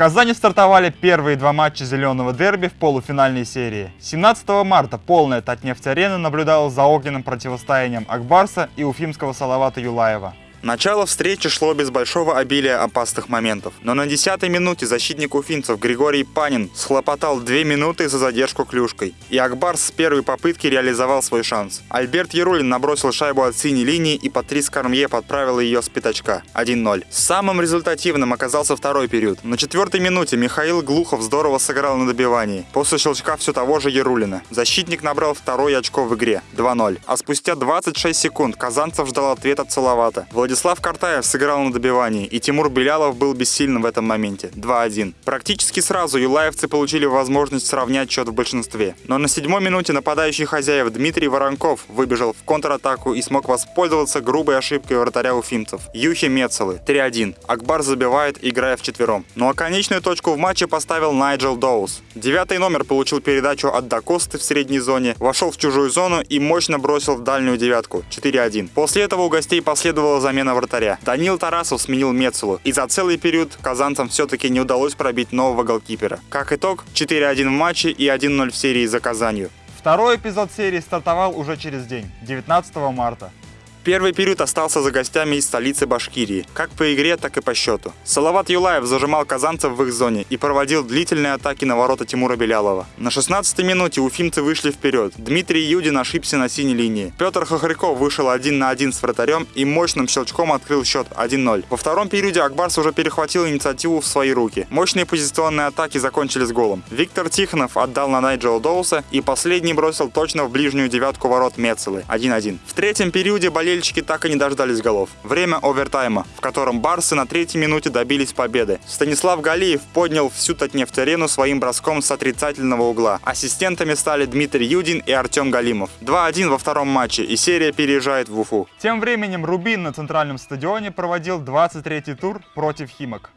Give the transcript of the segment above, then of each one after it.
Казани стартовали первые два матча зеленого дерби в полуфинальной серии. 17 марта полная Татнефть-арена наблюдала за огненным противостоянием Акбарса и уфимского Салавата Юлаева. Начало встречи шло без большого обилия опасных моментов. Но на 10 минуте защитник уфимцев Григорий Панин схлопотал 2 минуты за задержку клюшкой. И Акбар с первой попытки реализовал свой шанс. Альберт Ярулин набросил шайбу от синей линии и Патрис Кармье подправил ее с пятачка. 1-0. Самым результативным оказался второй период. На четвертой минуте Михаил Глухов здорово сыграл на добивании. После щелчка все того же Ярулина. Защитник набрал второй очко в игре. 2-0. А спустя 26 секунд Казанцев ждал ответ от Салавата. Владислав Картаев сыграл на добивании, и Тимур Белялов был бессильным в этом моменте. 2-1. Практически сразу юлаевцы получили возможность сравнять счет в большинстве. Но на седьмой минуте нападающий хозяев Дмитрий Воронков выбежал в контратаку и смог воспользоваться грубой ошибкой вратаря уфимцев. Юхи Мецелы. 3-1. Акбар забивает, играя в четвером. Ну а конечную точку в матче поставил Найджел Доус. Девятый номер получил передачу от Дакосты в средней зоне, вошел в чужую зону и мощно бросил в дальнюю девятку. 4-1. После этого у гостей последовала замена замена вратаря. Данил Тарасов сменил Мецелу, и за целый период казанцам все-таки не удалось пробить нового голкипера. Как итог, 4-1 в матче и 1-0 в серии за Казанью. Второй эпизод серии стартовал уже через день, 19 марта. Первый период остался за гостями из столицы Башкирии, как по игре, так и по счету. Салават Юлаев зажимал казанцев в их зоне и проводил длительные атаки на ворота Тимура Белялова. На 16-й минуте уфимцы вышли вперед. Дмитрий Юдин ошибся на синей линии. Петр Хохряков вышел один на один с вратарем и мощным щелчком открыл счет 1-0. Во втором периоде Акбарс уже перехватил инициативу в свои руки. Мощные позиционные атаки закончились голом. Виктор Тихонов отдал на Найджела Доуса и последний бросил точно в ближнюю девятку ворот Мецелы 1-1. В третьем периоде болели болельщики так и не дождались голов. Время овертайма, в котором барсы на третьей минуте добились победы. Станислав Галиев поднял всю Татнефть-арену своим броском с отрицательного угла. Ассистентами стали Дмитрий Юдин и Артем Галимов. 2-1 во втором матче, и серия переезжает в Уфу. Тем временем Рубин на центральном стадионе проводил 23-й тур против Химок.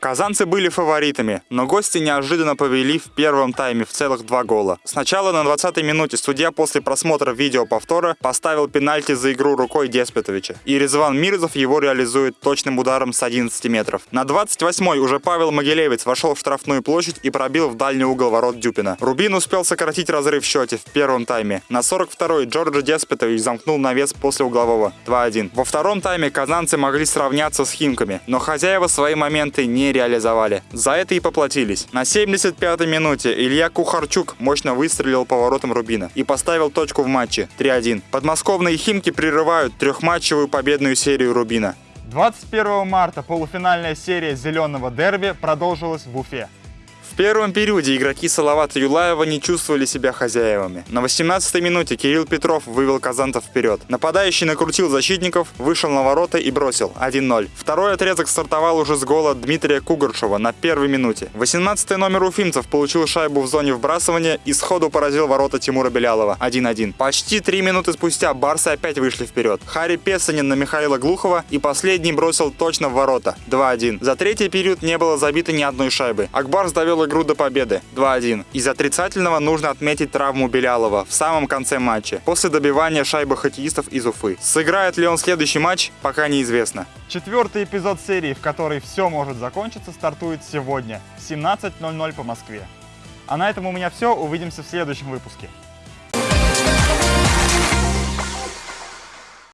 Казанцы были фаворитами, но гости неожиданно повели в первом тайме в целых два гола. Сначала на 20-й минуте судья после просмотра видео повтора поставил пенальти за игру рукой Деспетовича. И Резван Мирзов его реализует точным ударом с 11 метров. На 28-й уже Павел Могилевец вошел в штрафную площадь и пробил в дальний угол ворот Дюпина. Рубин успел сократить разрыв в счете в первом тайме. На 42-й Джорджи Деспетович замкнул навес после углового 2-1. Во втором тайме казанцы могли сравняться с Химками, но хозяева свои моменты не реализовали. За это и поплатились. На 75-й минуте Илья Кухарчук мощно выстрелил поворотом Рубина и поставил точку в матче 3-1. Подмосковные Химки прерывают трехматчевую победную серию Рубина. 21 марта полуфинальная серия зеленого дерби продолжилась в Уфе первом периоде игроки Салавата Юлаева не чувствовали себя хозяевами. На 18-й минуте Кирилл Петров вывел казантов вперед. Нападающий накрутил защитников, вышел на ворота и бросил 1-0. Второй отрезок стартовал уже с гола Дмитрия Кугаршева на первой минуте. 18-й номер уфимцев получил шайбу в зоне вбрасывания и сходу поразил ворота Тимура Белялова 1-1. Почти три минуты спустя барсы опять вышли вперед. Харри Песанин на Михаила Глухова и последний бросил точно в ворота 2-1. За третий период не было забито ни одной шайбы. Акбарс довел игру до победы 2-1. Из отрицательного нужно отметить травму Белялова в самом конце матча, после добивания шайбы хоккеистов из Уфы. Сыграет ли он следующий матч, пока неизвестно. Четвертый эпизод серии, в которой все может закончиться, стартует сегодня в 17.00 по Москве. А на этом у меня все. Увидимся в следующем выпуске.